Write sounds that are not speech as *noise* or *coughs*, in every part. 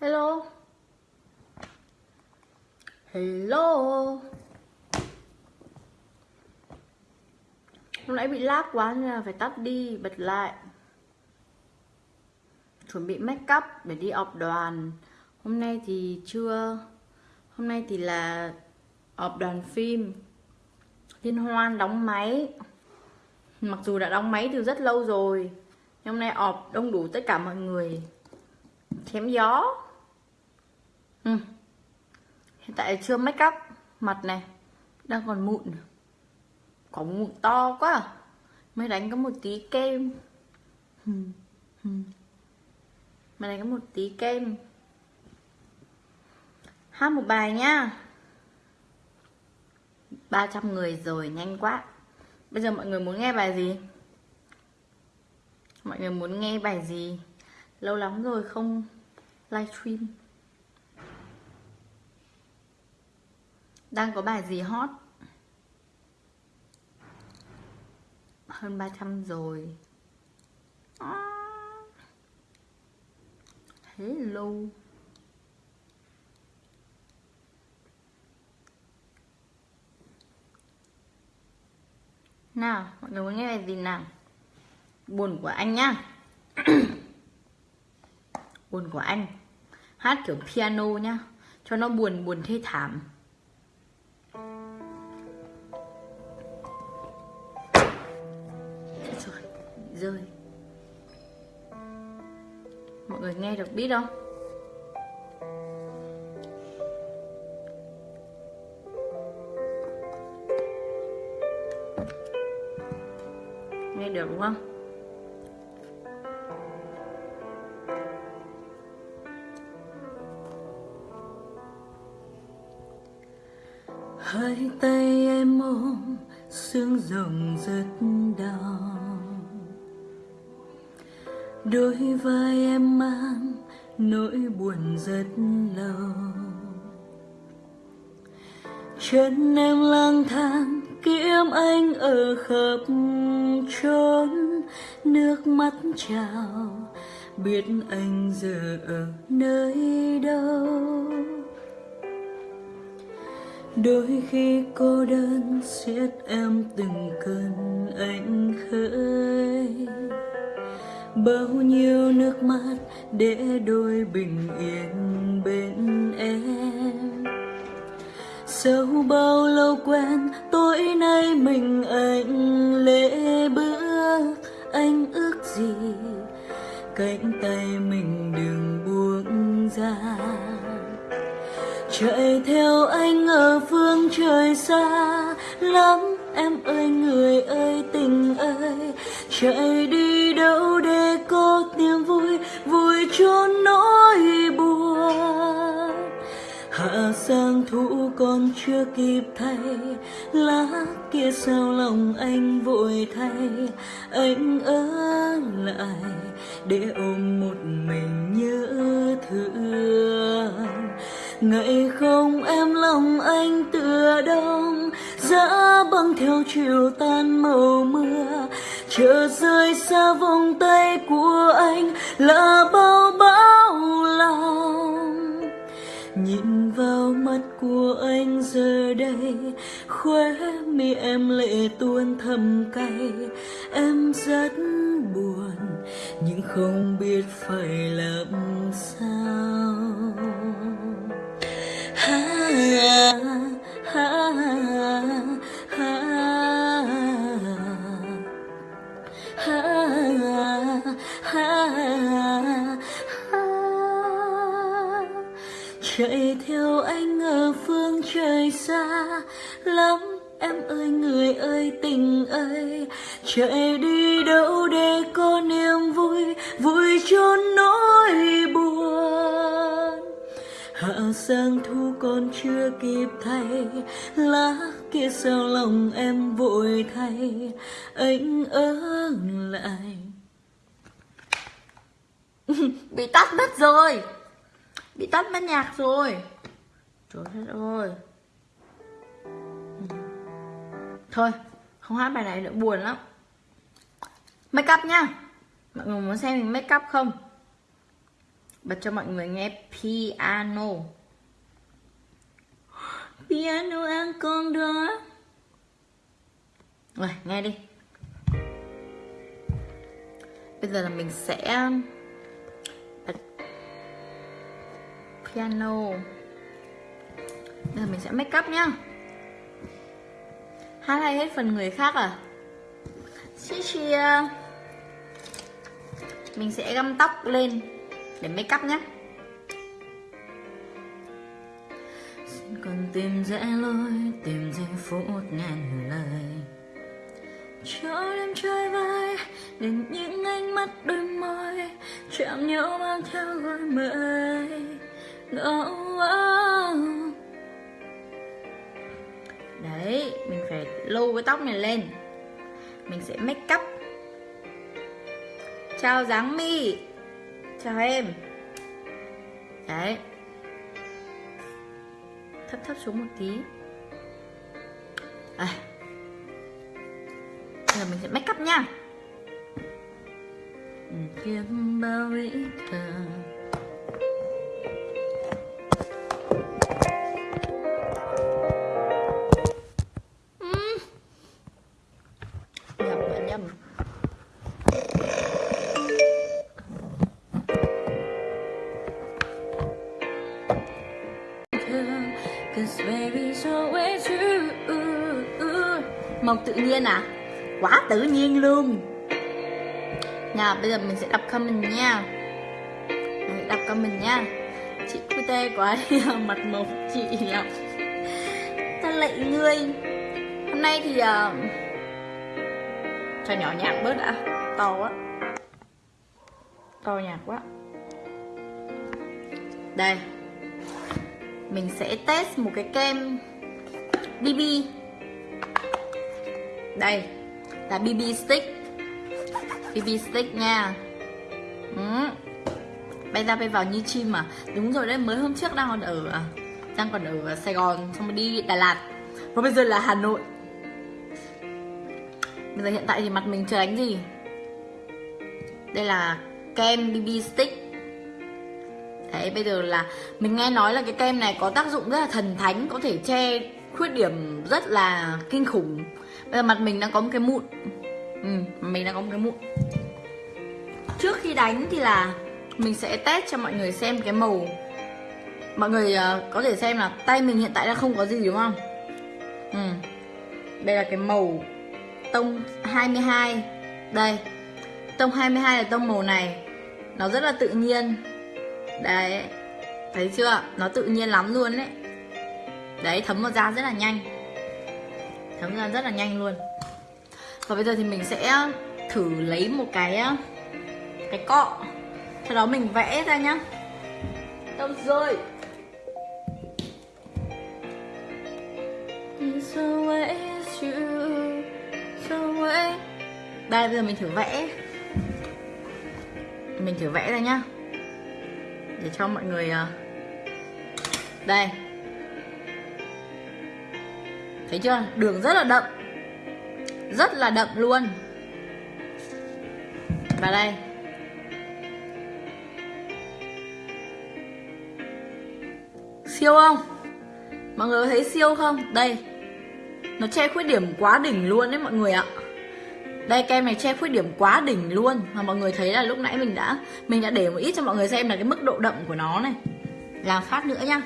Hello Hello. Hôm nãy bị lag quá nên là phải tắt đi, bật lại. Chuẩn bị make up để đi ọp đoàn. Hôm nay thì chưa. Hôm nay thì là ọp đoàn phim. Liên hoan đóng máy. Mặc dù đã đóng máy từ rất lâu rồi Nhưng hôm nay ọp đông đủ tất cả mọi người. Chém gió. Ừ. Hiện tại chưa make up Mặt này Đang còn mụn Có mụn to quá à. Mới đánh có một tí kem hmm, hmm. ừ. Mới đánh có một tí kem Hát một bài nhá 300 người rồi, nhanh quá Bây giờ mọi người muốn nghe bài gì? Mọi người muốn nghe bài gì? Lâu lắm rồi không livestream Đang có bài gì hot? Hơn 300 rồi. À. Hello Nào, mọi người muốn nghe bài gì nào? Buồn của anh nhá *coughs* Buồn của anh Hát kiểu piano nhá Cho nó buồn buồn thê thảm rơi Mọi người nghe được biết không? nghe được đúng không hai tay em ôm, sương rồng rất đôi vai em mang nỗi buồn rất lâu. Chân em lang thang, kiếm anh ở khắp trốn. nước mắt trào, biết anh giờ ở nơi đâu. Đôi khi cô đơn siết em từng cơn anh khơi bao nhiêu nước mắt để đôi bình yên bên em. Sau bao lâu quen tối nay mình anh lễ bước, anh ước gì cánh tay mình đừng buông ra. Chạy theo anh ở phương trời xa, lắm em ơi, người ơi, tình ơi, chạy đi đâu cho nỗi buồn. Hạ sang thu còn chưa kịp thay, lá kia sao lòng anh vội thay. Anh ở lại để ôm một mình nhớ thương ngày không em lòng anh tựa đông, giá băng theo chiều tan màu mưa. Chờ rơi xa vòng tay của anh là bao khóe mi em lệ tuôn thầm cay. Em rất buồn nhưng không biết phải làm sao. Ha, ha, lắm. Em ơi, người ơi, tình ơi. Chạy đi đâu để có niềm vui vui cho nỗi buồn. Hạ sang thu còn chưa kịp thay, lá kia sao lòng em vội thay. Anh ở lại. *laughs* Bị tắt mất rồi. Bị tắt mất nhạc rồi. Trời đất ơi thôi, không hát bài này nữa, buồn lắm. Make up nhá. Mọi người muốn xem mình make up không? Bật cho mọi người nghe piano. Piano anh con đó rồi, nghe đi. Bây giờ là mình sẽ um, bật piano. Bây giờ mình sẽ make up nhá hát hay hết phần người khác à? Xí chia ờ, mình sẽ găm tóc lên để make up nhé. Xin con tìm dễ lối tìm giây phút ngàn lời. Cho đêm trôi vai để những ánh mắt đôi môi chạm nhau mang theo gọi mời. Oh, oh. Đấy, mình phải lưu cái tóc này lên. Mình sẽ make up. Chào dáng mi. Chào em. Đấy. Thấp thấp xuống một tí. À. bây giờ mình sẽ make up nha. Ừ. Kiếm bao ý thờ màu tự nhiên à? Quá tự nhiên luôn. Nào bây giờ mình sẽ đọc comment nha. Mình sẽ đọc comment nha. Chị cute quá đi *laughs* mặt mộc chị ạ Ta lệ người. Hôm nay thì uh, cho nhỏ nhạc bớt đã. To quá To nhạc quá. Đây. Mình sẽ test một cái kem BB Đây. Là BB stick. BB stick nha. Ừ. Bay ra bay vào như chim mà Đúng rồi đấy, mới hôm trước đang còn ở à, Đang còn ở Sài Gòn Xong rồi đi Đà Lạt. Và bây giờ là Hà Nội Bây giờ hiện tại thì mặt mình chưa đánh gì. Đây là kem BB stick. Đấy bây giờ là Mình nghe nói là cái kem này có tác dụng rất là thần thánh Có thể che khuyết điểm rất là kinh khủng. Bây giờ mặt mình đang có một cái mụn. Ừ, Mình đang có một cái mụn. Trước khi đánh thì là Mình sẽ test cho mọi người xem cái màu. Mọi người ờ, có thể xem là Tay mình hiện tại đã không có gì đúng không? Ừ. Đây là cái màu Tông 22 Đây, Tông 22 là tông màu này. Nó rất là tự nhiên. Đấy, Thấy chưa? Nó tự nhiên lắm luôn đấy Đấy, thấm vào da rất là nhanh. Thấm ra rất là nhanh luôn. Và bây giờ thì mình sẽ ờ, thử lấy một cái ờ, Cái cọ. Sau đó mình vẽ ra nhá. Đâu rồi? So way you nữa ấy. Đây, bây giờ mình thử vẽ Mình thử vẽ ra nhá Để cho mọi người ờ, Đây Thấy chưa? Đường rất là đậm Rất là đậm luôn Và đây Siêu không? Mọi người có thấy siêu không? Đây Nó che khuyết điểm quá đỉnh luôn đấy mọi người ạ đây kem này che khuyết điểm quá đỉnh luôn. Mà mọi người thấy là lúc nãy mình đã Mình đã để một ít cho mọi người xem là cái mức độ đậm của nó này. Làm phát nữa nhá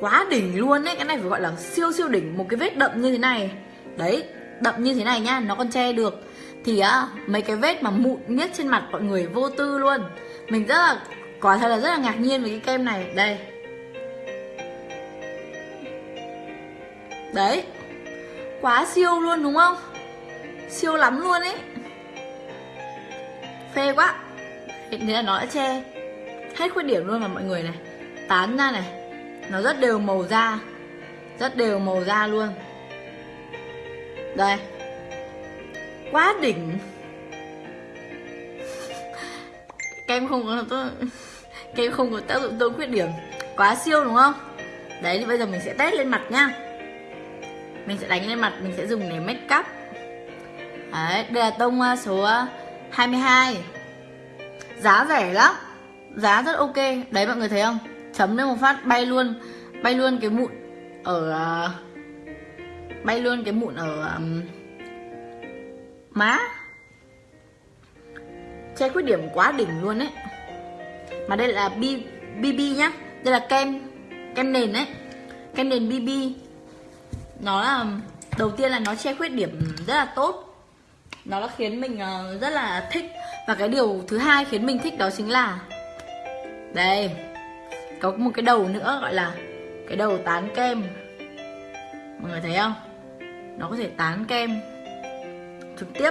Quá đỉnh luôn đấy Cái này phải gọi là siêu siêu đỉnh, Một cái vết đậm như thế này. Đấy, đậm như thế này nhá Nó còn che được. Thì á mấy cái vết mà mụn miết trên mặt mọi người vô tư luôn. Mình rất là, Quả thật là rất là ngạc nhiên với cái kem này. Đây. Đấy. Quá siêu luôn đúng không? Siêu lắm luôn ấy. Phê quá. Thế là nó đã che hết khuyết điểm luôn mà mọi người này. Tán ra này. Nó rất đều màu da. Rất đều màu da luôn. Đây. Quá đỉnh. Kem không có tốt. Kem không có tác dụng tôi khuyết điểm. Quá siêu đúng không? Đấy, thì bây giờ mình sẽ test lên mặt nha mình sẽ đánh lên mặt mình sẽ dùng để make up. Đấy đây là tông à, số à, 22 giá rẻ lắm. Giá rất ok. Đấy mọi người thấy không? Chấm lên một phát bay luôn. Bay luôn cái mụn ở à, bay luôn cái mụn ở um, má. Che khuyết điểm quá đỉnh luôn ấy. Mà đây là BB nhá. Đây là kem kem nền đấy kem nền BB nó là, đầu tiên là nó che khuyết điểm rất là tốt. Nó đã khiến mình ờ, rất là thích. Và cái điều thứ hai khiến mình thích đó chính là, đây, có một cái đầu nữa gọi là cái đầu tán kem. Mọi người thấy không? Nó có thể tán kem trực tiếp.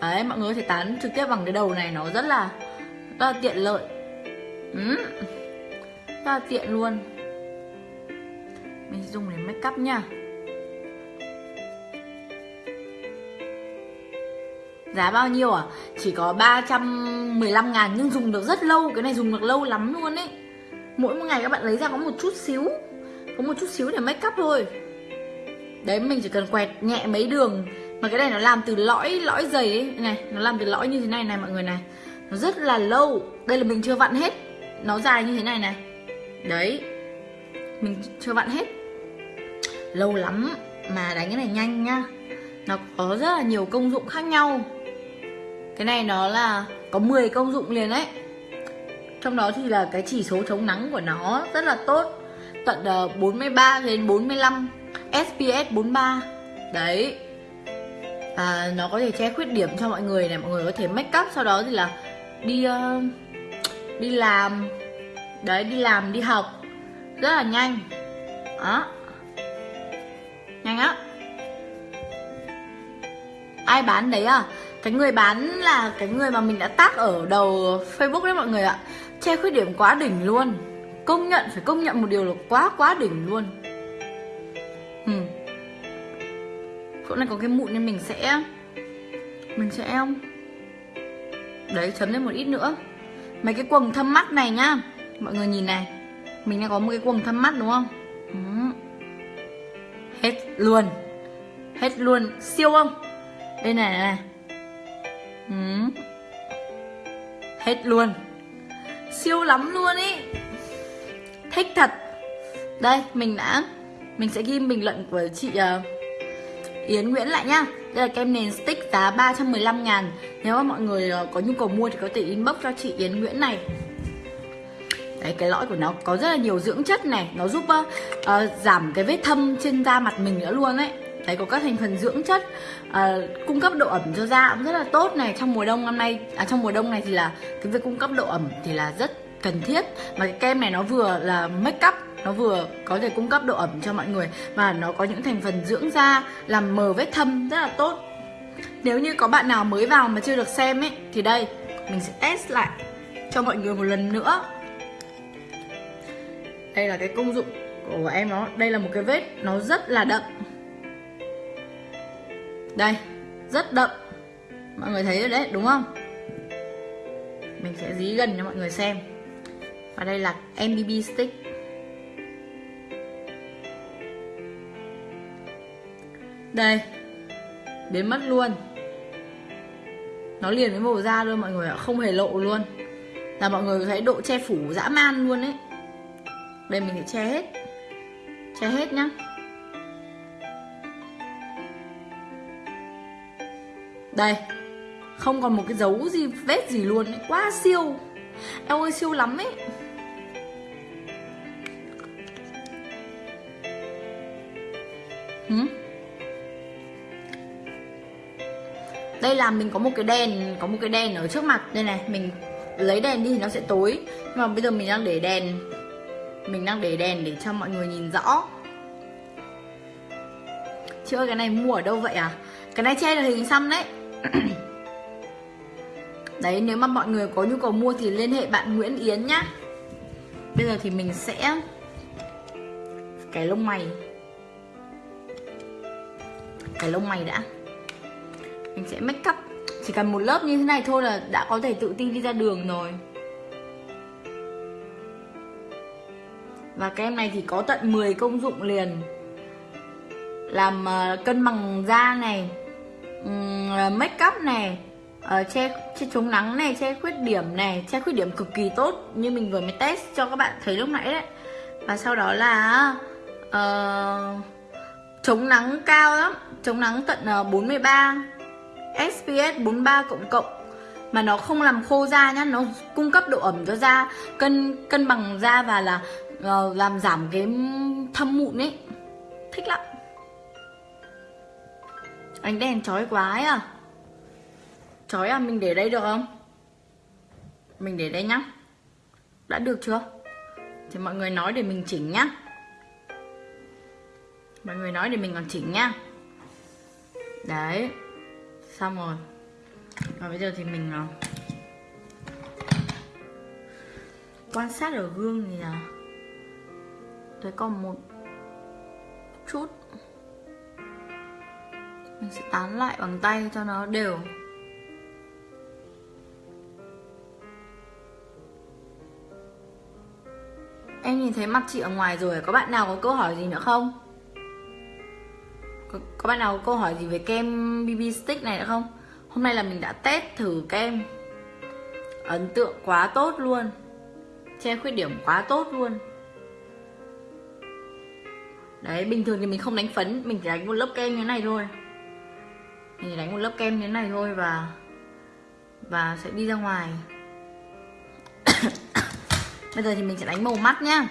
Đấy, mọi người có thể tán trực tiếp bằng cái đầu này, nó rất là rất là tiện lợi. Ừ. rất là tiện luôn. Mình dùng để make up nha. Giá bao nhiêu à? Chỉ có 315 ngàn nhưng dùng được rất lâu, Cái này dùng được lâu lắm luôn ấy. Mỗi một ngày các bạn lấy ra có một chút xíu, Có một chút xíu để make up thôi. Đấy, mình chỉ cần quẹt nhẹ mấy đường, Mà cái này nó làm từ lõi lõi dày ấy. Này, Nó làm từ lõi như thế này này mọi người này. Nó rất là lâu. Đây là mình chưa vặn hết. Nó dài như thế này này. Đấy, Mình chưa vặn hết. Lâu lắm. Mà đánh cái này nhanh nhá Nó có rất là nhiều công dụng khác nhau cái này nó là có 10 công dụng liền đấy. Trong đó thì là cái chỉ số chống nắng của nó rất là tốt. Tận ờ, 43 đến 45 SPS 43 Đấy. À, Nó có thể che khuyết điểm cho mọi người này Mọi người có thể make up sau đó thì là đi uh, đi làm. Đấy đi làm đi học. Rất là nhanh. Đó. Nhanh á. Ai bán đấy à? Cái người bán là cái người mà mình đã tác ở đầu Facebook đấy mọi người ạ. Che khuyết điểm quá đỉnh luôn. Công nhận phải công nhận một điều là quá quá đỉnh luôn. Ừ. chỗ này có cái mụn nên mình sẽ mình sẽ em, đấy chấm lên một ít nữa. Mấy cái quầng thâm mắt này nhá. Mọi người nhìn này. Mình đang có một cái quầng thâm mắt đúng không? Ừ. hết luôn. Hết luôn. Siêu không? Đây này này ừ. hết luôn. Siêu lắm luôn ý. Thích thật. Đây mình đã mình sẽ ghi bình luận của chị uh, Yến Nguyễn lại nhá. Đây là kem nền stick giá 315 ngàn. Nếu mà mọi người uh, có nhu cầu mua thì có thể inbox cho chị Yến Nguyễn này. Đấy cái lõi của nó có rất là nhiều dưỡng chất này. Nó giúp uh, uh, giảm cái vết thâm trên da mặt mình nữa luôn ấy đấy có các thành phần dưỡng chất à, cung cấp độ ẩm cho da cũng rất là tốt này. Trong mùa đông năm nay à, trong mùa đông này thì là cái việc cung cấp độ ẩm thì là rất cần thiết. Mà cái kem này nó vừa là make up nó vừa có thể cung cấp độ ẩm cho mọi người và nó có những thành phần dưỡng da làm mờ vết thâm rất là tốt. Nếu như có bạn nào mới vào mà chưa được xem ấy thì đây mình sẽ test lại cho mọi người một lần nữa. Đây là cái công dụng của em nó đây là một cái vết nó rất là đậm đây, rất đậm. Mọi người thấy rồi đấy, đúng không? Mình sẽ dí gần cho mọi người xem. Và đây là MBB stick. Đây, biến mất luôn. Nó liền với màu da luôn, mọi người ạ, không hề lộ luôn. Là mọi người thấy độ che phủ dã man luôn ấy. Đây, mình sẽ che hết. Che hết nhá. Đây, Không còn một cái dấu gì, vết gì luôn ấy. Quá siêu. Em ơi, siêu lắm ấy. Hử? Đây là mình có một cái đèn, Có một cái đèn ở trước mặt. Đây này, Mình lấy đèn đi thì nó sẽ tối. Nhưng mà bây giờ mình đang để đèn. Mình đang để đèn để cho mọi người nhìn rõ. Chị ơi, cái này mua ở đâu vậy à? Cái này che được hình xăm đấy. *clears throat* Đấy, nếu mà mọi người có nhu cầu mua thì liên hệ bạn Nguyễn Yến nhá. Bây giờ thì mình sẽ cái lông mày. Cái lông mày đã. Mình sẽ make up. Chỉ cần một lớp như thế này thôi là đã có thể tự tin đi ra đường rồi. Và kem này thì có tận 10 công dụng liền. Làm ờ, cân bằng da này um, make up này uh, che che chống nắng này che khuyết điểm này che khuyết điểm cực kỳ tốt như mình vừa mới test cho các bạn thấy lúc nãy đấy. Và sau đó là uh, chống nắng cao lắm chống nắng tận uh, 43 SPS 43 cộng cộng. Mà nó không làm khô da nhá nó cung cấp độ ẩm cho da cân cân bằng da và là uh, làm giảm cái thâm mụn ấy. Thích lắm ánh đèn chói quá ấy à? Chói à mình để đây được không? Mình để đây nhá. Đã được chưa? Thì mọi người nói để mình chỉnh nhá. Mọi người nói để mình còn chỉnh nhá. Đấy. Xong rồi. Và bây giờ thì mình ờ, quan sát ở gương thì là thấy còn một chút mình sẽ tán lại bằng tay cho nó đều. Em nhìn thấy mặt chị ở ngoài rồi Có bạn nào có câu hỏi gì nữa không? Có, có bạn nào có câu hỏi gì về kem BB Stick này nữa không? Hôm nay là mình đã test thử kem. Ấn tượng quá tốt luôn. Che khuyết điểm quá tốt luôn. Đấy, bình thường thì mình không đánh phấn Mình chỉ đánh một lớp kem như thế này thôi. Mình chỉ đánh một lớp kem như thế này thôi Và Và sẽ đi ra ngoài. *coughs* Bây giờ thì mình sẽ đánh màu mắt nhá.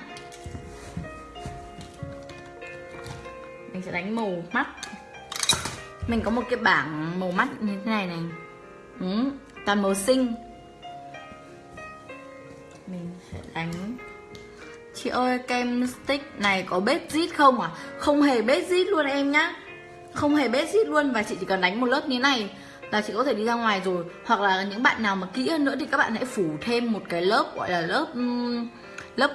Mình sẽ đánh màu mắt. Mình có một cái bảng màu mắt như thế này này. Ừ, Toàn màu xinh. Mình sẽ đánh. Chị ơi kem stick này có bết zit không à? Không hề bết zit luôn em nhá. Không hề bết xít luôn Và chị chỉ cần đánh một lớp như này là chị có thể đi ra ngoài rồi. Hoặc là những bạn nào mà kỹ hơn nữa thì các bạn hãy phủ thêm một cái lớp gọi là lớp lớp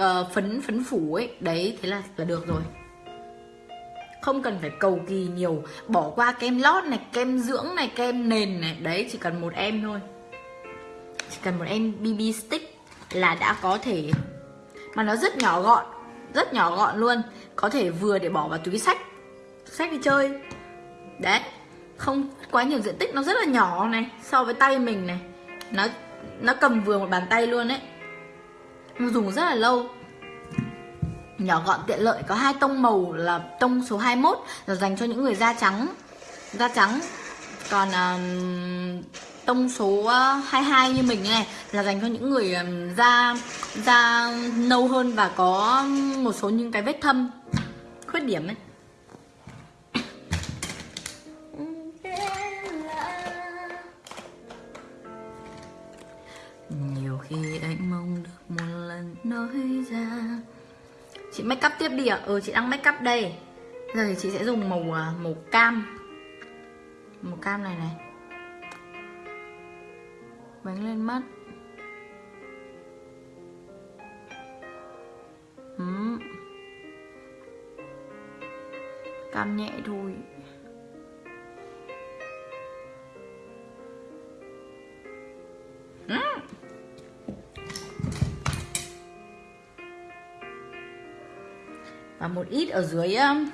uh, phấn phấn phủ ấy. Đấy thế là là được rồi. Không cần phải cầu kỳ nhiều. Bỏ qua kem lót này kem dưỡng này kem nền này. Đấy chỉ cần một em thôi. Chỉ cần một em bb stick là đã có thể. Mà nó rất nhỏ gọn rất nhỏ gọn luôn. Có thể vừa để bỏ vào túi sách sách đi chơi. Đấy không quá nhiều diện tích nó rất là nhỏ này so với tay mình này. Nó nó cầm vừa một bàn tay luôn đấy nó dùng rất là lâu. Nhỏ gọn tiện lợi có hai tông màu là tông số 21 là dành cho những người da trắng. Da trắng. Còn um, tông số ờ, 22 như mình này là dành cho những người um, da da nâu hơn và có một số những cái vết thâm khuyết điểm ấy. Khi anh mong được một lần nói ra. Chị make up tiếp đi ạ. À? ừ chị đang make up đây. Giờ thì chị sẽ dùng màu à, màu cam. Màu cam này này. Bánh lên mắt. Ừ. cam nhẹ thôi. Và một ít ở dưới um,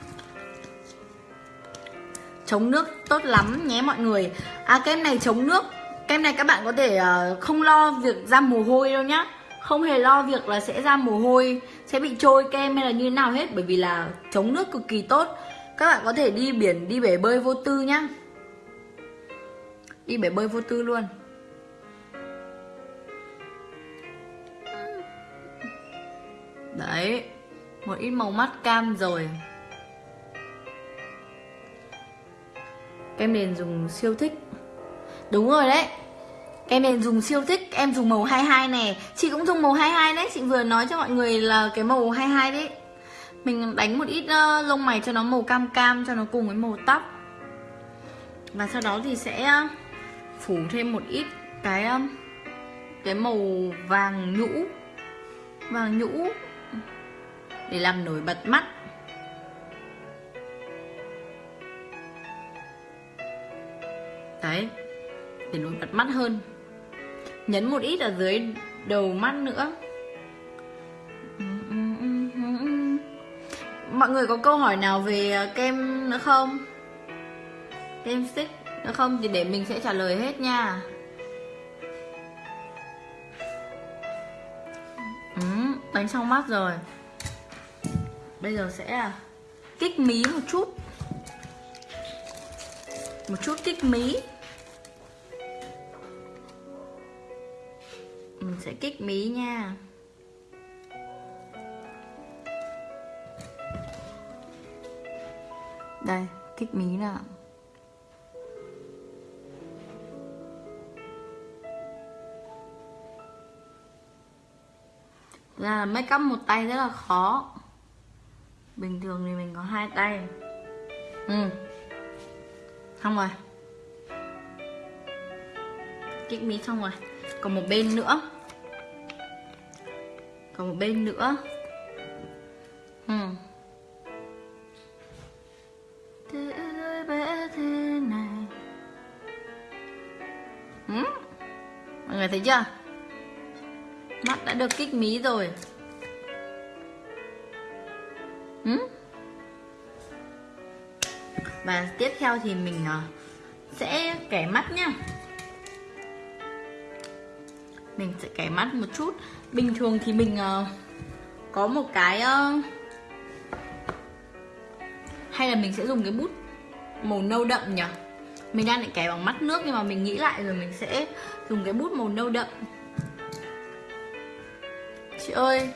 chống nước tốt lắm nhé mọi người. À kem này chống nước. Kem này các bạn có thể ờ, không lo việc ra mồ hôi đâu nhá. Không hề lo việc là sẽ ra mồ hôi, sẽ bị trôi kem hay là như nào hết, bởi vì là chống nước cực kỳ tốt. Các bạn có thể đi biển, đi bể bơi vô tư nhá. Đi bể bơi vô tư luôn. Đấy một ít màu mắt cam rồi. Kem nền dùng siêu thích. Đúng rồi đấy. Kem nền dùng siêu thích em dùng màu 22 này chị cũng dùng màu 22 đấy. Chị vừa nói cho mọi người là cái màu 22 đấy. Mình đánh một ít uh, lông mày cho nó màu cam cam cho nó cùng với màu tóc. Và sau đó thì sẽ ờ, phủ thêm một ít cái ờ, cái màu vàng nhũ. Vàng nhũ để làm nổi bật mắt. Đấy để nổi bật mắt hơn. Nhấn một ít ở dưới đầu mắt nữa. Mọi người có câu hỏi nào về kem nữa không? Kem stick nữa không? Thì để mình sẽ trả lời hết nha. Ừ, đánh xong mắt rồi bây giờ sẽ là kích mí một chút. Một chút kích mí. Mình sẽ kích mí nha. Đây, kích mí nào là make up một tay rất là khó bình thường thì mình có hai tay. Ừ. Xong rồi. Kích mí xong rồi. Còn một bên nữa. Còn một bên nữa. Ừ. Thế giới bé thế này. Ừ? mọi người thấy chưa? Mắt đã được kích mí rồi. Và tiếp theo thì mình ờ, sẽ kẻ mắt nhá. Mình sẽ kẻ mắt một chút. Bình thường thì mình ờ, có một cái ờ, hay là mình sẽ dùng cái bút màu nâu đậm nhỉ? Mình đang định kẻ bằng mắt nước nhưng mà mình nghĩ lại rồi mình sẽ dùng cái bút màu nâu đậm. Chị ơi